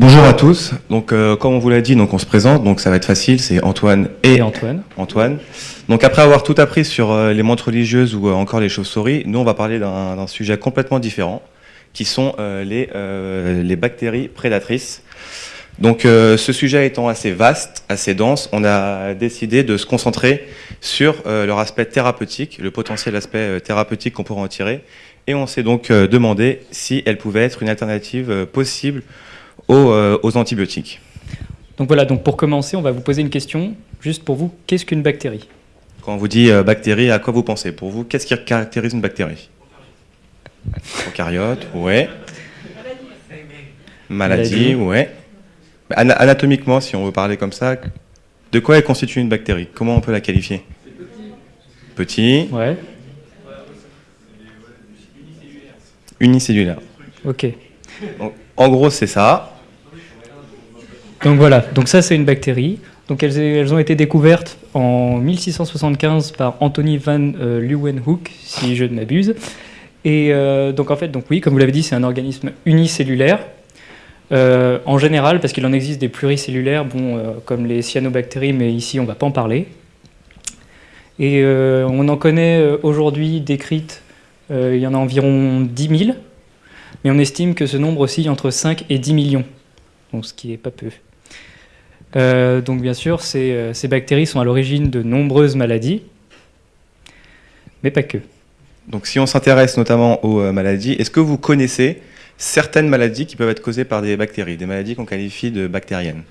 Bonjour à tous. Donc, euh, comme on vous l'a dit, donc on se présente. Donc, ça va être facile. C'est Antoine et, Et Antoine. Antoine. Donc, après avoir tout appris sur euh, les montres religieuses ou euh, encore les chauves-souris, nous, on va parler d'un sujet complètement différent, qui sont les, les bactéries prédatrices. Donc, ce sujet étant assez vaste, assez dense, on a décidé de se concentrer sur leur aspect thérapeutique, le potentiel aspect thérapeutique qu'on pourrait en tirer. Et on s'est donc demandé si elles pouvaient être une alternative possible aux, euh, aux antibiotiques. Donc voilà, donc pour commencer, on va vous poser une question, juste pour vous, qu'est-ce qu'une bactérie? Quand on vous dit euh, bactérie, à quoi vous pensez? Pour vous, qu'est-ce qui caractérise une bactérie? Prokaryote, ouais. Maladie, Maladie. ouais. Ana- Anatomiquement, si on veut parler comme ça, de quoi elle constitue une bactérie? Comment on peut la qualifier? Petit, Ouais, unicellulaire. ok. Donc, en gros, c'est ça. Donc voilà, donc ça c'est une bactérie. Donc elles, ont été découvertes en 1675 par Anthony van euh, Leeuwenhoek, si je ne m'abuse. Et euh, donc en fait, donc oui, comme vous l'avez dit, c'est un organisme unicellulaire. Euh, en général, parce qu'il en existe des pluricellulaires, bon, comme les cyanobactéries, mais ici on ne va pas en parler. Et on en connaît aujourd'hui décrites, il y en a environ 10 000, mais on estime que ce nombre oscille entre 5 et 10 millions, ce qui est pas peu. Euh, donc bien sûr, ces, euh, ces bactéries sont à l'origine de nombreuses maladies, mais pas que. Donc, si on s'intéresse notamment aux euh, maladies, est-ce que vous connaissez certaines maladies qui peuvent être causées par des bactéries, des maladies qu'on qualifie de bactériennes?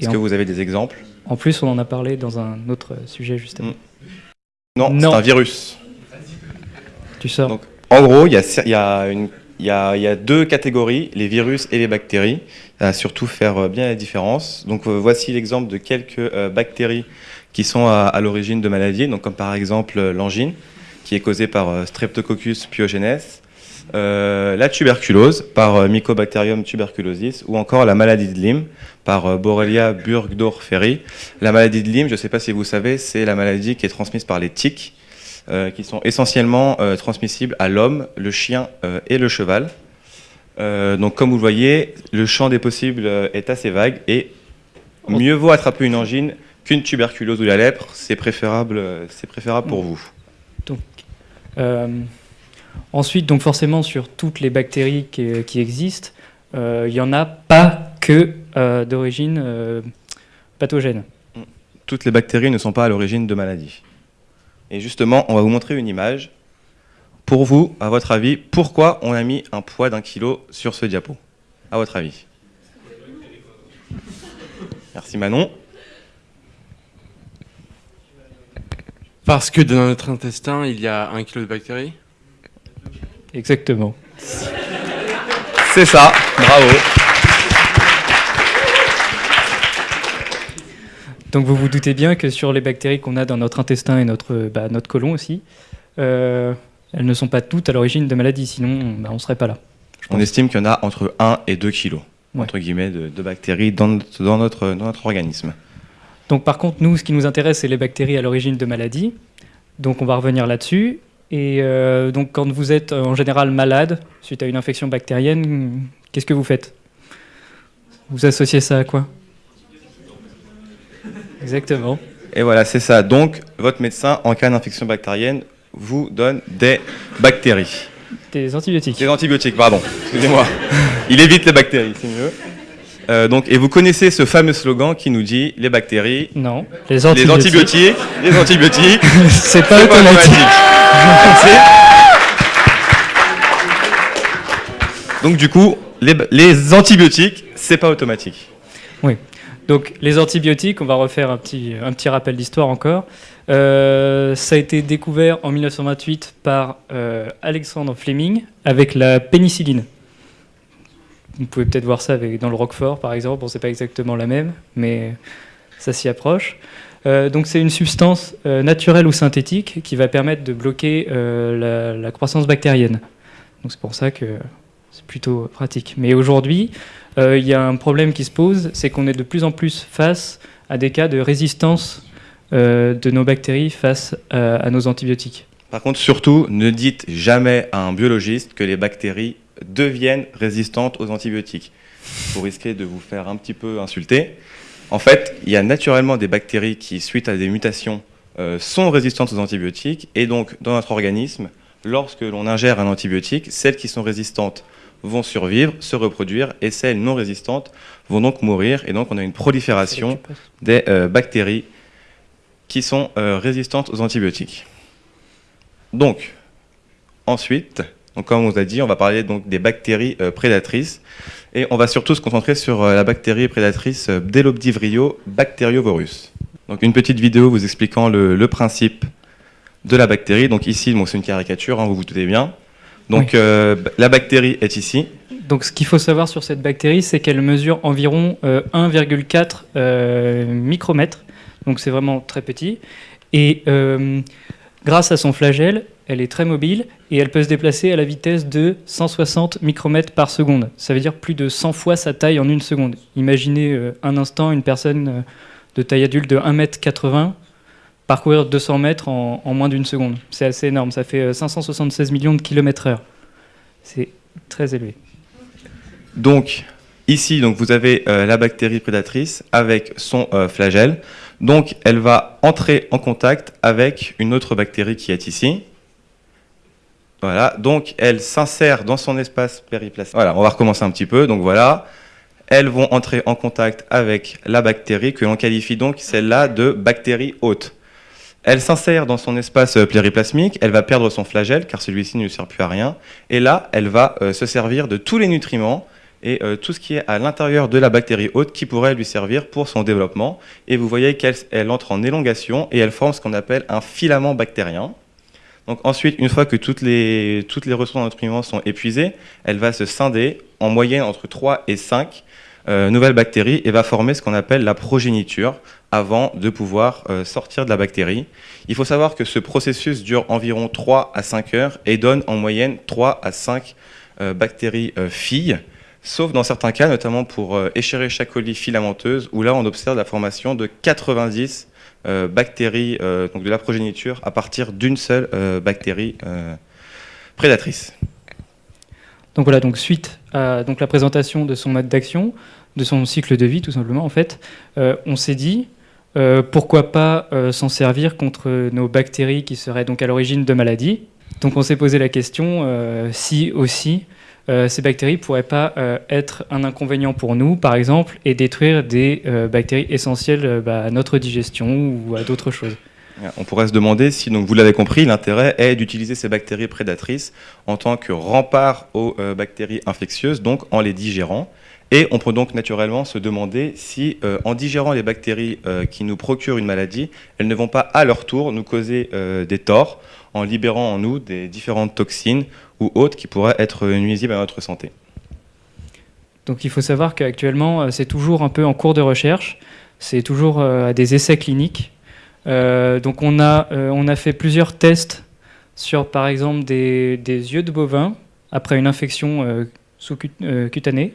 Est-ce que vous avez des exemples? En plus, on en a parlé dans un autre sujet justement. Mm. Non, Non. c'est un virus. Tu sors Donc, En gros, y il y, a une- il y, a, deux catégories, les virus et les bactéries, à surtout faire euh, bien la différence. Donc euh, voici l'exemple de quelques euh, bactéries qui sont à, l'origine de maladies, donc comme par exemple l'angine, qui est causée par Streptococcus pyogenes, la tuberculose par Mycobacterium tuberculosis, ou encore la maladie de Lyme par Borrelia burgdorferi. La maladie de Lyme, je ne sais pas si vous savez, c'est la maladie qui est transmise par les tiques, qui sont essentiellement euh, transmissibles à l'homme, le chien euh, et le cheval. Euh, donc comme vous le voyez, le champ des possibles euh, est assez vague et mieux vaut attraper une angine qu'une tuberculose ou la lèpre, c'est préférable, euh, c'est préférable pour vous. Euh, ensuite, donc forcément, sur toutes les bactéries qui, qui existent, euh, il n'y en a pas que euh, d'origine euh, pathogène. Toutes les bactéries ne sont pas à l'origine de maladies. Et justement, on va vous montrer une image. Pour vous, à votre avis, pourquoi on a mis un poids d'un kilo sur ce diapo À votre avis Merci Manon. Parce que dans notre intestin, il y a un kilo de bactéries? Exactement. C'est ça, bravo. Donc vous vous doutez bien que sur les bactéries qu'on a dans notre intestin et notre, bah, notre côlon aussi, euh, elles ne sont pas toutes à l'origine de maladies, sinon bah, on ne serait pas là. On estime qu'il y en a entre 1 et 2 kilos, Ouais. entre guillemets, de, de bactéries dans notre, dans, notre, dans notre organisme. Donc par contre, nous, ce qui nous intéresse, c'est les bactéries à l'origine de maladies. Donc on va revenir là-dessus. Et euh, donc quand vous êtes euh, en général malade suite à une infection bactérienne, qu'est-ce que vous faites? Vous associez ça à quoi? Exactement. Et voilà, c'est ça. Donc, votre médecin, en cas d'infection bactérienne, vous donne des bactéries. Des antibiotiques. Des antibiotiques, pardon. Excusez-moi. Il évite les bactéries, c'est mieux. Euh, donc, et vous connaissez ce fameux slogan qui nous dit les bactéries, Non, les les antibiotiques. les antibiotiques, c'est pas automatique. donc, du coup, les, les antibiotiques, c'est pas automatique. Donc les antibiotiques, on va refaire un petit, rappel d'histoire encore. Euh, ça a été découvert en 1928 par euh, Alexandre Fleming avec la pénicilline. Vous pouvez peut-être voir ça dans le Roquefort par exemple, bon c'est pas exactement la même, mais ça s'y approche. Euh, donc c'est une substance euh, naturelle ou synthétique qui va permettre de bloquer la, la croissance bactérienne. Donc c'est pour ça que c'est plutôt pratique. Mais aujourd'hui, euh, il y a un problème qui se pose, c'est qu'on est de plus en plus face à des cas de résistance euh, de nos bactéries face à, à nos antibiotiques. Par contre, surtout, ne dites jamais à un biologiste que les bactéries deviennent résistantes aux antibiotiques. Vous risquez de vous faire un petit peu insulter. En fait, il y a naturellement des bactéries qui, suite à des mutations, euh, sont résistantes aux antibiotiques. Et donc, dans notre organisme, lorsque l'on ingère un antibiotique, celles qui sont résistantes vont survivre, se reproduire, et celles non résistantes vont donc mourir. Et donc, on a une prolifération des euh, bactéries qui sont euh, résistantes aux antibiotiques. Donc, ensuite, donc comme on vous a dit, on va parler donc des bactéries euh, prédatrices. Et on va surtout se concentrer sur la bactérie prédatrice Bdelobdivrio bacteriovorus. Donc une petite vidéo vous expliquant le, principe de la bactérie. Donc ici, c'est une caricature, hein, vous vous doutez bien. Donc la bactérie est ici. Donc ce qu'il faut savoir sur cette bactérie, c'est qu'elle mesure environ 1,4 micromètres donc c'est vraiment très petit. Et euh, grâce à son flagelle, elle est très mobile et elle peut se déplacer à la vitesse de 160 micromètres par seconde. Ça veut dire plus de 100 fois sa taille en une seconde. Imaginez euh, un instant une personne euh, de taille adulte de 1m80 parcourir 200 mètres en, moins d'une seconde. C'est assez énorme, ça fait 576 millions de kilomètres heure. C'est très élevé. Donc, ici, donc, vous avez la bactérie prédatrice avec son flagelle. Donc, elle va entrer en contact avec une autre bactérie qui est ici. Voilà, donc elle s'insère dans son espace périplasmique. Voilà, on va recommencer un petit peu. Donc voilà, elles vont entrer en contact avec la bactérie que l'on qualifie donc celle-là de bactérie hôte. Elle s'insère dans son espace plériplasmique, elle va perdre son flagelle car celui-ci ne lui sert plus à rien. Et là, elle va euh, se servir de tous les nutriments et euh, tout ce qui est à l'intérieur de la bactérie hôte qui pourrait lui servir pour son développement. Et vous voyez qu'elle entre en élongation et elle forme ce qu'on appelle un filament bactérien. Donc ensuite, une fois que toutes les, les ressources en nutriments sont épuisées, elle va se scinder en moyenne entre 3 et 5 euh, nouvelles bactéries et va former ce qu'on appelle la progéniture avant de pouvoir euh, sortir de la bactérie. Il faut savoir que ce processus dure environ 3 à 5 heures et donne en moyenne 3 à 5 bactéries filles sauf dans certains cas, notamment pour euh, Escherichia coli filamenteuse, où là on observe la formation de 90 euh, bactéries euh, donc de la progéniture à partir d'une seule bactérie prédatrice. Donc voilà, donc suite à donc la présentation de son mode d'action, de son cycle de vie tout simplement en fait, on s'est dit pourquoi pas s'en servir contre nos bactéries qui seraient donc à l'origine de maladies. Donc on s'est posé la question si aussi euh, ces bactéries pourraient pas euh, être un inconvénient pour nous, par exemple, et détruire des euh, bactéries essentielles bah, à notre digestion ou à d'autres choses. On pourrait se demander si, vous l'avez compris, l'intérêt est d'utiliser ces bactéries prédatrices en tant que rempart aux bactéries infectieuses, donc en les digérant. Et on peut donc naturellement se demander si, en digérant les bactéries qui nous procurent une maladie, elles ne vont pas à leur tour nous causer des torts en libérant en nous des différentes toxines ou autres qui pourraient être nuisibles à notre santé. Donc il faut savoir qu'actuellement, euh, c'est toujours un peu en cours de recherche, c'est toujours euh, à des essais cliniques. Euh, donc on a, on a fait plusieurs tests sur par exemple des, yeux de bovins après une infection sous cutanée,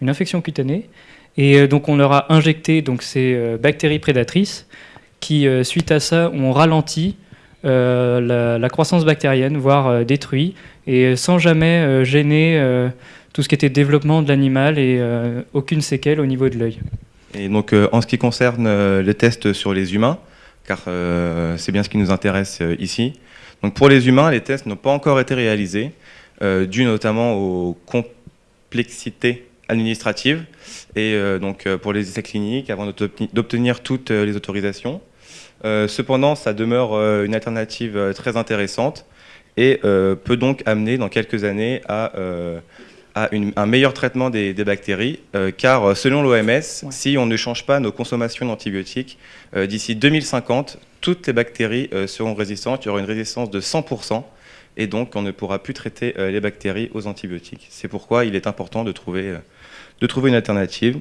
une infection cutanée. Et donc on leur a injecté donc, ces bactéries prédatrices qui, suite à ça, ont ralenti la, croissance bactérienne, voire détruit, et sans jamais euh, gêner euh, tout ce qui était développement de l'animal et euh, aucune séquelle au niveau de l'œil. Et donc en ce qui concerne les tests sur les humains, car c'est bien ce qui nous intéresse ici, donc pour les humains, les tests n'ont pas encore été réalisés, dû notamment aux complexités administratives et donc pour les essais cliniques avant d'obtenir toutes les autorisations. cependant, ça demeure une alternative très intéressante et euh, peut donc amener dans quelques années à, euh, un meilleur traitement des, bactéries, euh, car selon l'OMS, si on ne change pas nos consommations d'antibiotiques, d'ici 2050, toutes les bactéries seront résistantes, il y aura une résistance de 100%, et donc on ne pourra plus traiter les bactéries aux antibiotiques. C'est pourquoi il est important de trouver, de trouver une alternative.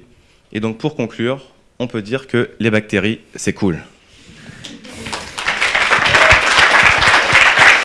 Et donc pour conclure, on peut dire que les bactéries, c'est cool.